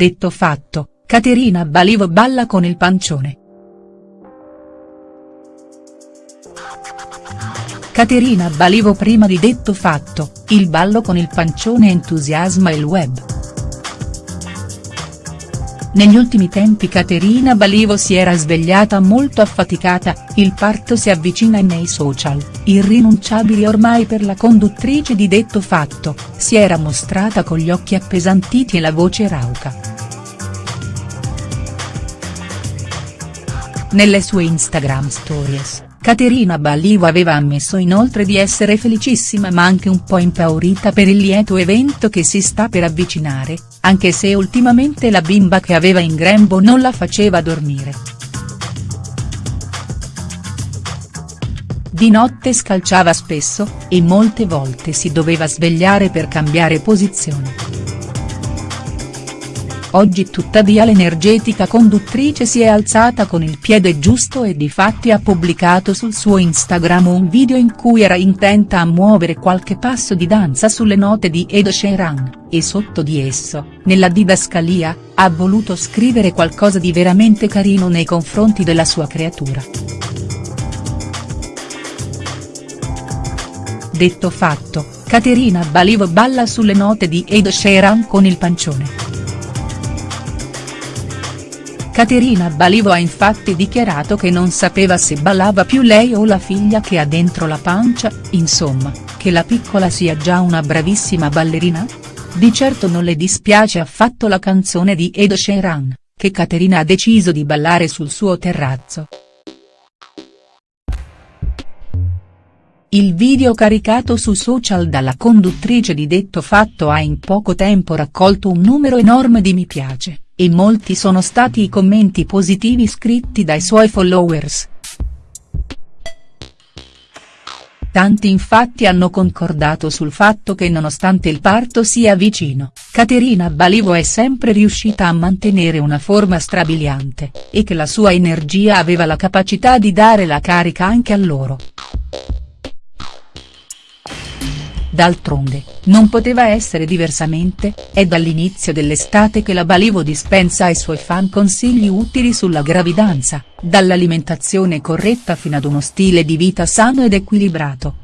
Detto fatto, Caterina Balivo balla con il pancione. Caterina Balivo prima di detto fatto, il ballo con il pancione entusiasma il web. Negli ultimi tempi Caterina Balivo si era svegliata molto affaticata, il parto si avvicina e nei social, irrinunciabili ormai per la conduttrice di detto fatto, si era mostrata con gli occhi appesantiti e la voce rauca. Nelle sue Instagram stories, Caterina Balivo aveva ammesso inoltre di essere felicissima ma anche un po' impaurita per il lieto evento che si sta per avvicinare, anche se ultimamente la bimba che aveva in grembo non la faceva dormire. Di notte scalciava spesso, e molte volte si doveva svegliare per cambiare posizione. Oggi tuttavia l'energetica conduttrice si è alzata con il piede giusto e difatti ha pubblicato sul suo Instagram un video in cui era intenta a muovere qualche passo di danza sulle note di Ed Sheeran, e sotto di esso, nella didascalia, ha voluto scrivere qualcosa di veramente carino nei confronti della sua creatura. Detto fatto, Caterina Balivo balla sulle note di Ed Sheeran con il pancione. Caterina Balivo ha infatti dichiarato che non sapeva se ballava più lei o la figlia che ha dentro la pancia, insomma, che la piccola sia già una bravissima ballerina? Di certo non le dispiace affatto la canzone di Ed Sheeran, che Caterina ha deciso di ballare sul suo terrazzo. Il video caricato su social dalla conduttrice di detto fatto ha in poco tempo raccolto un numero enorme di mi piace e molti sono stati i commenti positivi scritti dai suoi followers. Tanti infatti hanno concordato sul fatto che nonostante il parto sia vicino, Caterina Balivo è sempre riuscita a mantenere una forma strabiliante, e che la sua energia aveva la capacità di dare la carica anche a loro. D'altronde, non poteva essere diversamente, è dall'inizio dell'estate che la Balivo dispensa ai suoi fan consigli utili sulla gravidanza, dall'alimentazione corretta fino ad uno stile di vita sano ed equilibrato.